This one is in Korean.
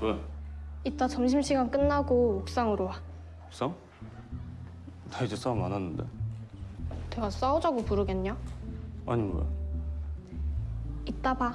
왜? 이따 점심시간 끝나고 옥상으로 와. 옥상? 나 이제 싸움 안 하는데. 내가 싸우자고 부르겠냐? 아니, 뭐야. 이따 봐.